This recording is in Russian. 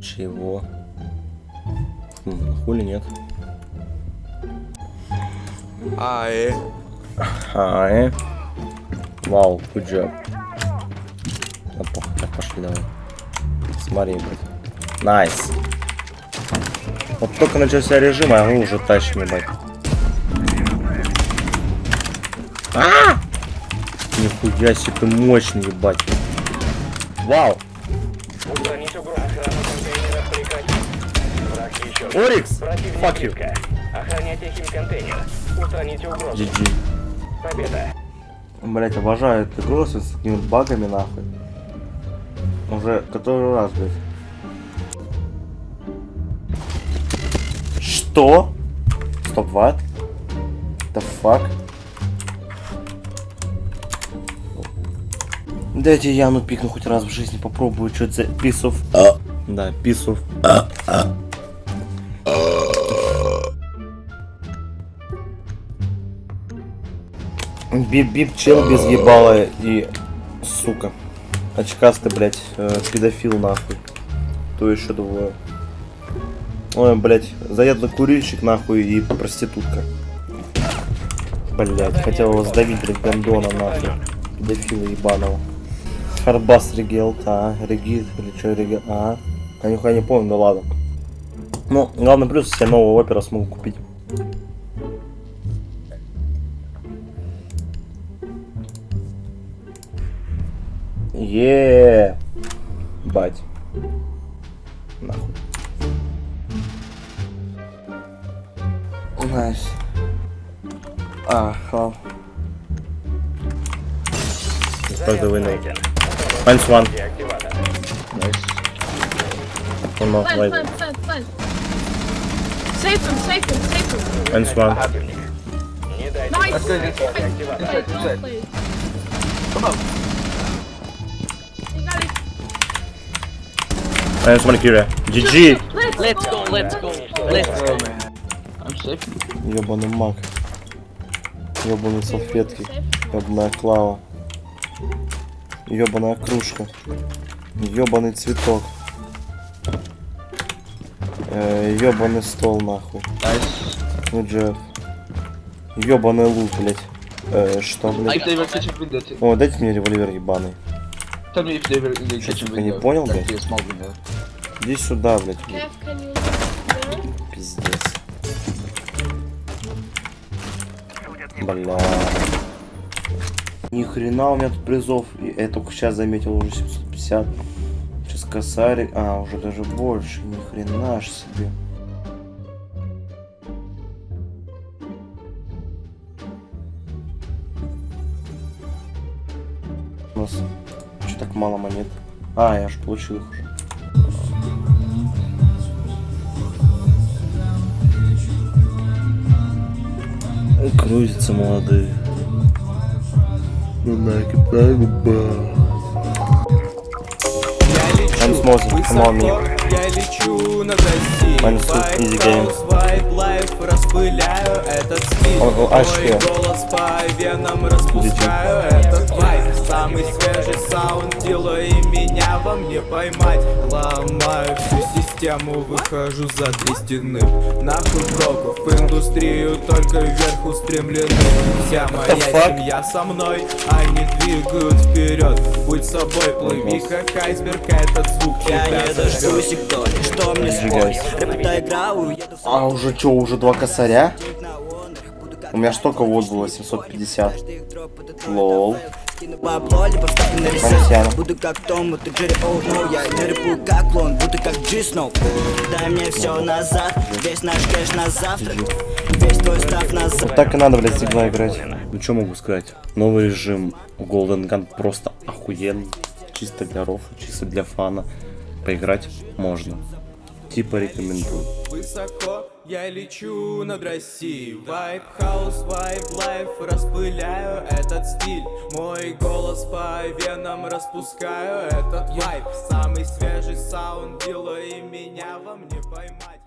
Чего? Хм, хули нет. Ай. Ай. Вау, good job. Да похуй, так пошли давай. Смотри, блядь. Nice. Вот только начался режим, а мы уже тащим, ебать. А! Нихуя себе ты мощный, ебать. Вау. Устранить угрозу охрану контейнера прекратить. Враг еще. Орикс, fuck you. Охраняйте химконтейнер. Устраните угрозу. GG. Победа. Блять, обожаю эту игру с такими багами, нахуй. Уже который раз, блядь. Что? Стоп, what? The fuck? Дайте Яну пикну хоть раз в жизни, попробую, что это за писов. Да, писов. Бип-бип, чел без ебала и... Сука. Очкастый, блядь, э, педофил нахуй. То еще двое. Ой, блядь, заядлый курильщик нахуй и проститутка. Блядь, хотел его сдавить, блядь, гандона нахуй. Педофила ебаного. Харбас Регел, а, Регит, или что, Регел, а. Я нихуя не помню, да ладно. Ну, главный плюс, я нового опера смогу купить. Еее. Бать. Нахуй. Найс. А, хал. Start the window. Найден. Minus one. Деактиватор. One more, Plant, wait. plant, plant, plant. Save him, save him, save him. Minus one. Противник. Не дайте Nice. возможности Play, деактиватора. don't play. Come on. You got it. Minus one Kira. GG. Let's go, let's go. Let's go, man. I'm safe. Ёбаный маг. Ёбаные салфетки. Save. Ёбаная клава. Ёбаная кружка. Ёбаный цветок. Э, ёбаный стол нахуй. Ну Джефф. Ёбаный лук, блять. Э, что, I блядь? О, дайте мне револьвер ебаный. In the Что, kitchen типа, не window. понял, блядь? Иди сюда, блядь. Пиздец. Бля. Ни хрена у меня тут призов. Я только сейчас заметил уже 750. Сейчас косарик. А, уже даже больше. Ни хрена ж себе. У нас что так мало монет? А, я же получил их уже. Крутятся молодые. На I'm smoking, come on me. Я лечу life, распыляю этот стиль. Мой голос по венам распускаю этот вайб Самый свежий саунд делаю и меня вам не поймать. Ломаю систему, выхожу за три стены. Нахуй броков, в индустрию только вверх устремлены. Вся моя семья со мной, они двигают вперед Будь собой, плыви как айсберг, этот звук Я не дождусь их доли, что мне спорить? Рэп это игра, уеду в А уже что, уже два косаря? У меня ж только вот было 750. каждый их дроп, это твой Лол. Бабло, либо вставлю на Буду как Том, это Джерри Оуно Я не рэпую как клон, буду как Джи Сноу Дай мне все назад, весь наш кэш на завтра Весь твой став назад Вот так и надо, блядь, всегда играть. Ну что могу сказать? Новый режим Golden Gun просто охуенный. Чисто для рофа, чисто для фана. Поиграть можно. Типа рекомендую. Высоко я лечу над Россией. Vibe house, vibe life Распыляю этот стиль. Мой голос по венам распускаю этот vibe. Самый свежий саунд делаю и меня вам не поймать